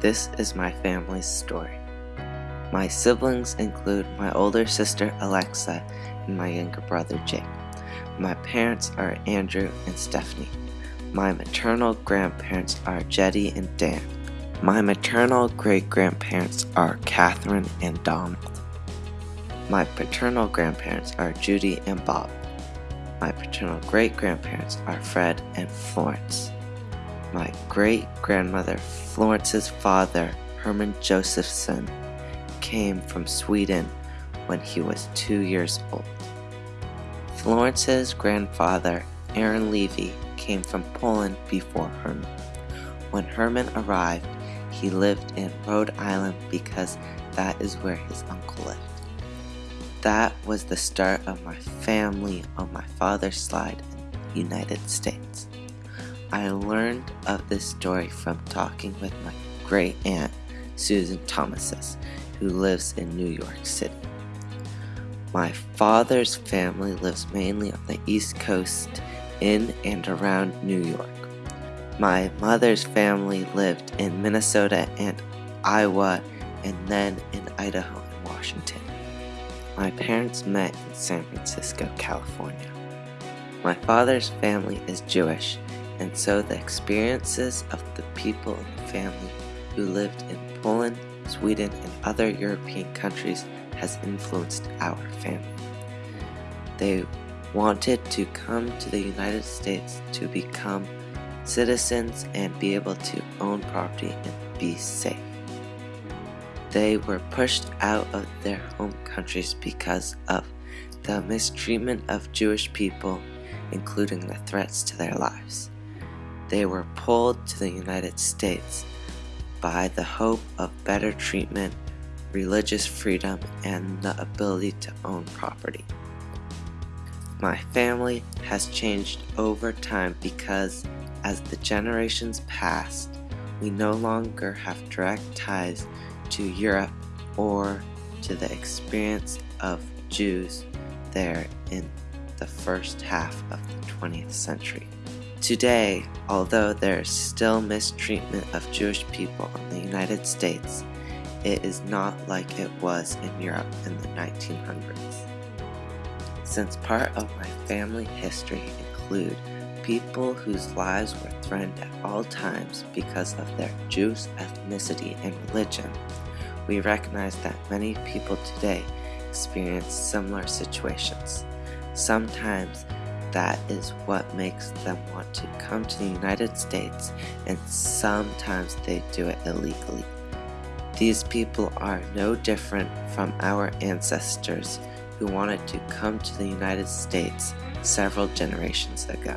This is my family's story. My siblings include my older sister Alexa and my younger brother Jake. My parents are Andrew and Stephanie. My maternal grandparents are Jetty and Dan. My maternal great grandparents are Catherine and Donald. My paternal grandparents are Judy and Bob. My paternal great grandparents are Fred and Florence. My great grandmother Florence's father, Herman Josephson, came from Sweden when he was two years old. Florence's grandfather, Aaron Levy, came from Poland before Herman. When Herman arrived, he lived in Rhode Island because that is where his uncle lived. That was the start of my family on my father's side in the United States. I learned of this story from talking with my great aunt, Susan Thomases, who lives in New York City. My father's family lives mainly on the East Coast in and around New York. My mother's family lived in Minnesota and Iowa and then in Idaho and Washington. My parents met in San Francisco, California. My father's family is Jewish and so the experiences of the people in the family who lived in Poland, Sweden, and other European countries has influenced our family. They wanted to come to the United States to become citizens and be able to own property and be safe. They were pushed out of their home countries because of the mistreatment of Jewish people, including the threats to their lives. They were pulled to the United States by the hope of better treatment, religious freedom, and the ability to own property. My family has changed over time because as the generations passed, we no longer have direct ties to Europe or to the experience of Jews there in the first half of the 20th century. Today, although there is still mistreatment of Jewish people in the United States, it is not like it was in Europe in the 1900s. Since part of my family history include people whose lives were threatened at all times because of their Jewish ethnicity and religion, we recognize that many people today experience similar situations. Sometimes that is what makes them want to come to the United States and sometimes they do it illegally. These people are no different from our ancestors who wanted to come to the United States several generations ago.